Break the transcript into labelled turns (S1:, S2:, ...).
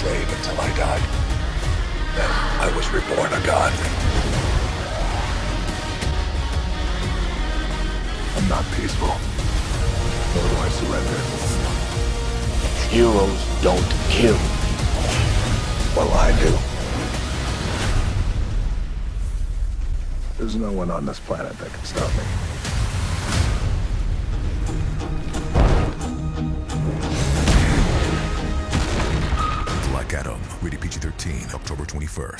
S1: slave until I died. Then I was reborn a god. I'm not peaceful. Nor do I surrender.
S2: Heroes don't kill.
S1: Well, I do. There's no one on this planet that can stop me.
S3: Black Adam, rated PG 13, October 21st.